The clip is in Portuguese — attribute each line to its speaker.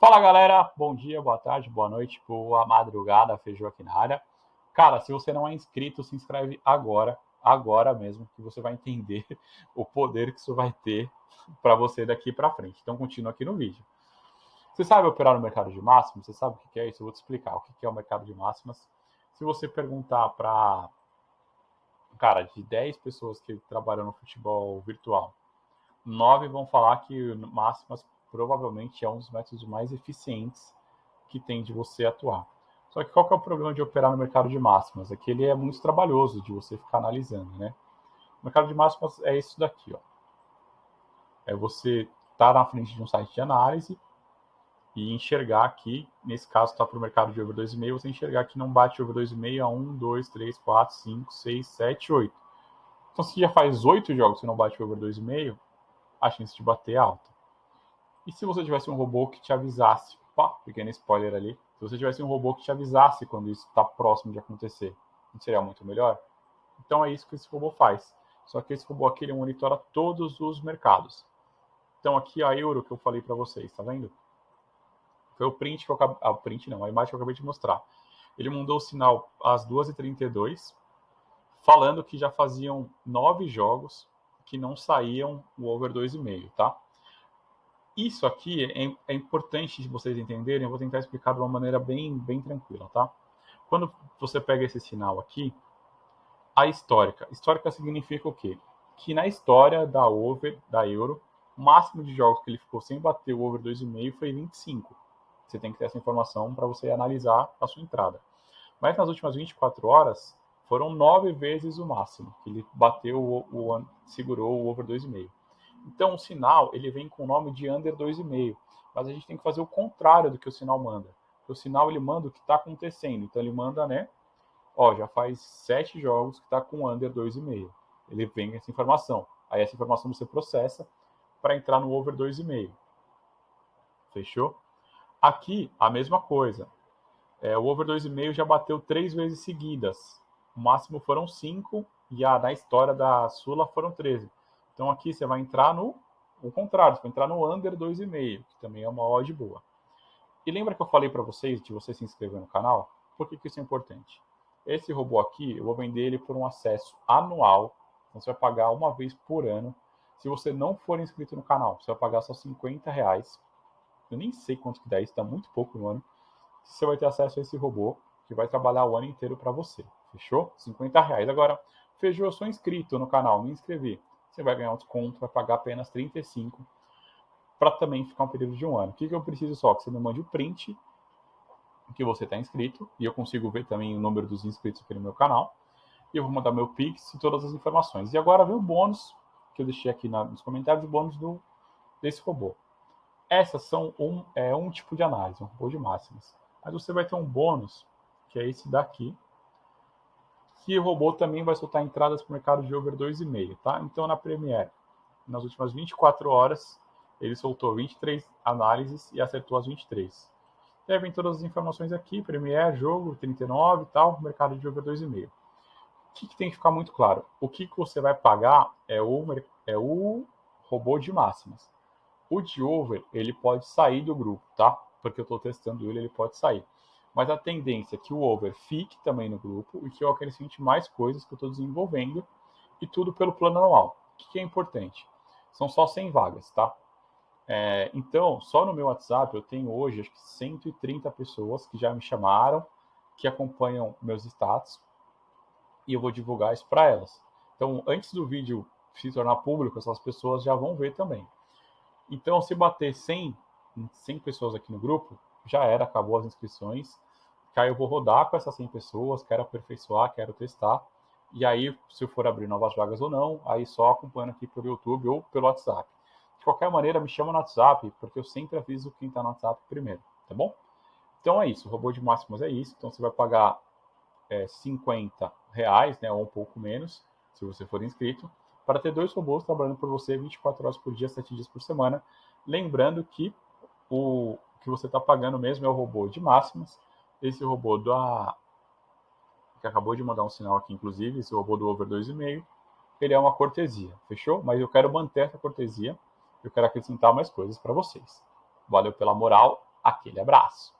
Speaker 1: Fala galera, bom dia, boa tarde, boa noite, boa madrugada, feijão aqui na área. Cara, se você não é inscrito, se inscreve agora, agora mesmo, que você vai entender o poder que isso vai ter para você daqui para frente. Então continua aqui no vídeo. Você sabe operar no mercado de máximas? Você sabe o que é isso? Eu vou te explicar o que é o mercado de máximas. Se você perguntar para, cara, de 10 pessoas que trabalham no futebol virtual, 9 vão falar que máximas provavelmente é um dos métodos mais eficientes que tem de você atuar. Só que qual que é o problema de operar no mercado de máximas? É que ele é muito trabalhoso de você ficar analisando, né? O mercado de máximas é isso daqui, ó. É você estar tá na frente de um site de análise e enxergar aqui, nesse caso está para o mercado de over 2,5, você enxergar que não bate over 2,5 a 1, 2, 3, 4, 5, 6, 7, 8. Então, se já faz 8 jogos que não bate over 2,5, a chance de bater é alta. E se você tivesse um robô que te avisasse, pá, pequeno spoiler ali, se você tivesse um robô que te avisasse quando isso está próximo de acontecer, não seria muito melhor? Então é isso que esse robô faz. Só que esse robô aqui ele monitora todos os mercados. Então aqui a euro que eu falei para vocês, tá vendo? Foi o print que eu acabei, ah, o print não, a imagem que eu acabei de mostrar. Ele mandou o sinal às 2h32, falando que já faziam nove jogos que não saíam o over 2,5, tá? Isso aqui é, é importante de vocês entenderem, eu vou tentar explicar de uma maneira bem, bem tranquila, tá? Quando você pega esse sinal aqui, a histórica. Histórica significa o quê? Que na história da over, da euro, o máximo de jogos que ele ficou sem bater o over 2,5 foi 25. Você tem que ter essa informação para você analisar a sua entrada. Mas nas últimas 24 horas, foram nove vezes o máximo que ele bateu, o, o segurou o over 2,5. Então, o sinal ele vem com o nome de under 2,5, mas a gente tem que fazer o contrário do que o sinal manda. O sinal ele manda o que está acontecendo. Então, ele manda, né? Ó, já faz sete jogos que está com under 2,5. Ele vem essa informação. Aí, essa informação você processa para entrar no over 2,5. Fechou? Aqui, a mesma coisa. É, o over 2,5 já bateu três vezes seguidas. O máximo foram cinco e a, na história da Sula foram 13. Então aqui você vai entrar no o contrário, você vai entrar no under 2,5, que também é uma odd boa. E lembra que eu falei para vocês de você se inscrever no canal? Por que, que isso é importante? Esse robô aqui, eu vou vender ele por um acesso anual. Então você vai pagar uma vez por ano. Se você não for inscrito no canal, você vai pagar só 50 reais. Eu nem sei quanto que dá isso, está muito pouco no ano. Você vai ter acesso a esse robô que vai trabalhar o ano inteiro para você. Fechou? 50 reais. Agora, Feijão, eu sou inscrito no canal, me inscrevi você vai ganhar um desconto, vai pagar apenas 35 para também ficar um período de um ano. O que, que eu preciso só? Que você me mande o print que você está inscrito, e eu consigo ver também o número dos inscritos aqui no meu canal, e eu vou mandar meu Pix e todas as informações. E agora vem o bônus, que eu deixei aqui na, nos comentários, o bônus do, desse robô. Essas são um, é, um tipo de análise, um robô de máximas. Mas você vai ter um bônus, que é esse daqui, que o robô também vai soltar entradas para o mercado de over 2,5, tá? Então, na Premiere, nas últimas 24 horas, ele soltou 23 análises e acertou as 23. Devem todas as informações aqui, Premiere, jogo, 39 e tal, mercado de over 2,5. O que, que, tem que ficar muito claro? O que, que você vai pagar é o, é o robô de máximas. O de over, ele pode sair do grupo, tá? Porque eu estou testando ele, ele pode sair mas a tendência é que o over fique também no grupo e que eu acrescente mais coisas que eu estou desenvolvendo e tudo pelo plano anual. O que é importante? São só 100 vagas, tá? É, então, só no meu WhatsApp eu tenho hoje acho que 130 pessoas que já me chamaram, que acompanham meus status e eu vou divulgar isso para elas. Então, antes do vídeo se tornar público, essas pessoas já vão ver também. Então, se bater 100, 100 pessoas aqui no grupo, já era, acabou as inscrições. Que aí eu vou rodar com essas 100 pessoas, quero aperfeiçoar, quero testar. E aí, se eu for abrir novas vagas ou não, aí só acompanhando aqui pelo YouTube ou pelo WhatsApp. De qualquer maneira, me chama no WhatsApp, porque eu sempre aviso quem está no WhatsApp primeiro, tá bom? Então é isso, o robô de máximos é isso. Então você vai pagar é, 50 reais, né, ou um pouco menos, se você for inscrito, para ter dois robôs trabalhando por você 24 horas por dia, 7 dias por semana. Lembrando que o, que você está pagando mesmo é o robô de máximas. Esse robô da que acabou de mandar um sinal aqui, inclusive, esse robô do over 2,5, ele é uma cortesia, fechou? Mas eu quero manter essa cortesia, eu quero acrescentar mais coisas para vocês. Valeu pela moral Aquele abraço.